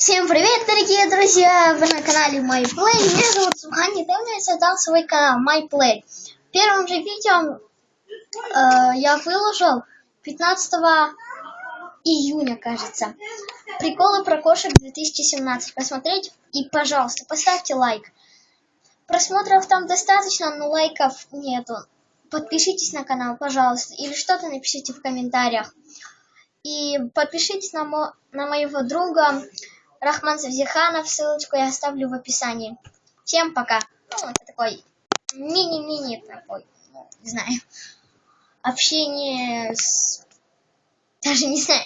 Всем привет, дорогие друзья! Вы на канале MyPlay. Меня зовут Сухан. Недавно я создал свой канал MyPlay. В первом же видео э, я выложил 15 июня, кажется. Приколы про кошек 2017. Посмотреть и, пожалуйста, поставьте лайк. Просмотров там достаточно, но лайков нету. Подпишитесь на канал, пожалуйста. Или что-то напишите в комментариях. И подпишитесь на, мо на моего друга Рахман Завзиханов. Ссылочку я оставлю в описании. Всем пока. Ну, это такой мини-мини такой, ну, не знаю, общение с... Даже не знаю.